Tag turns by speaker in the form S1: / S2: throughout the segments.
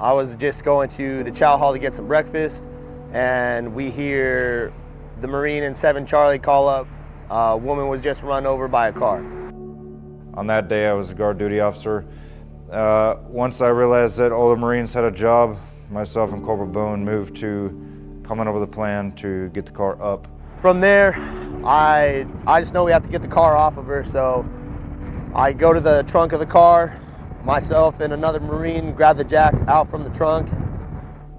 S1: I was just going to the chow hall to get some breakfast, and we hear the Marine and 7 Charlie call up. A woman was just run over by a car.
S2: On that day, I was a guard duty officer. Uh, once I realized that all the Marines had a job, myself and Corporal Boone moved to coming up with a plan to get the car up.
S1: From there, I, I just know we have to get the car off of her, so I go to the trunk of the car, myself and another Marine grab the jack out from the trunk.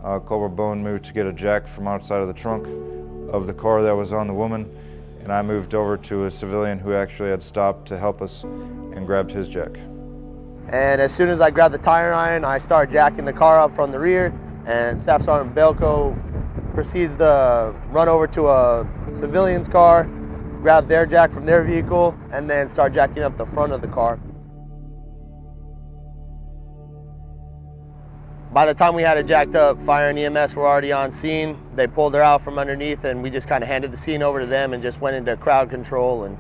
S2: Uh, Corporal Boone moved to get a jack from outside of the trunk of the car that was on the woman, and I moved over to a civilian who actually had stopped to help us and grabbed his jack.
S1: And as soon as I grabbed the tire iron, I started jacking the car up from the rear, and Staff Sergeant Belko proceeds to run over to a civilian's car, grab their jack from their vehicle, and then start jacking up the front of the car. By the time we had it jacked up, fire and EMS were already on scene. They pulled her out from underneath and we just kind of handed the scene over to them and just went into crowd control and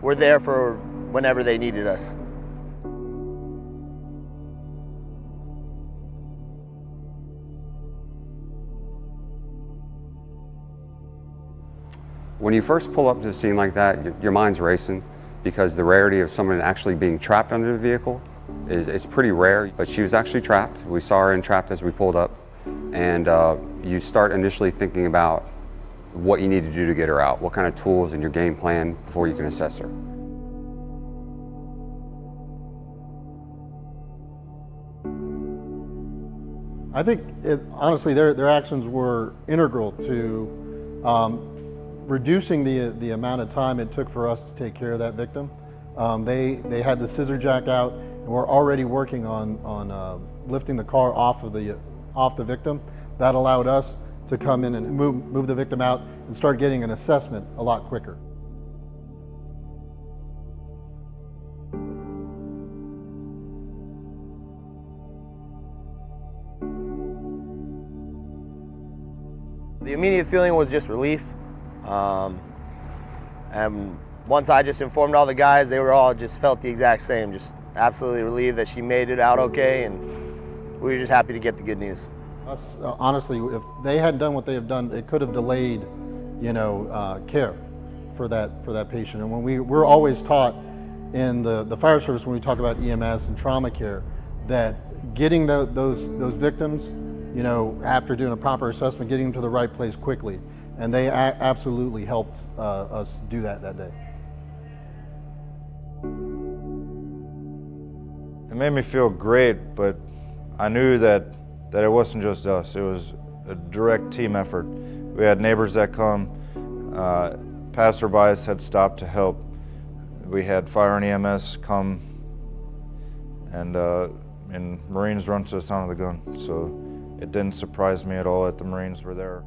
S1: we're there for whenever they needed us.
S3: When you first pull up to a scene like that, your, mind's racing because the rarity of someone actually being trapped under the vehicle is, is pretty rare, but she was actually trapped. We saw her entrapped as we pulled up, and uh, you start initially thinking about what you need to do to get her out, what kind of tools in your game plan before you can assess her.
S4: I think, it, honestly, their, their actions were integral to um, reducing the, the amount of time it took for us to take care of that victim. Um, they, they had the scissor jack out and we're already working on, on uh, lifting the car off of the, off the victim. That allowed us to come in and move, move the victim out and start getting an assessment a lot quicker.
S1: The immediate feeling was just relief. Um, and once I just informed all the guys, they were all just felt the exact same, just absolutely relieved that she made it out okay, and we were just happy to get the good news.
S4: Us, uh, honestly, if they hadn't done what they have done, it could have delayed, you know, uh, care for that for that patient. And when we we're always taught in the the fire service when we talk about EMS and trauma care that getting the, those those victims, you know, after doing a proper assessment, getting them to the right place quickly, and they absolutely helped uh, us do that that day.
S2: It made me feel great, but I knew that, that it wasn't just us. It was a direct team effort. We had neighbors that come, uh, passerbys had stopped to help. We had fire and EMS come, and, uh, and Marines run to the sound of the gun. So it didn't surprise me at all that the Marines were there.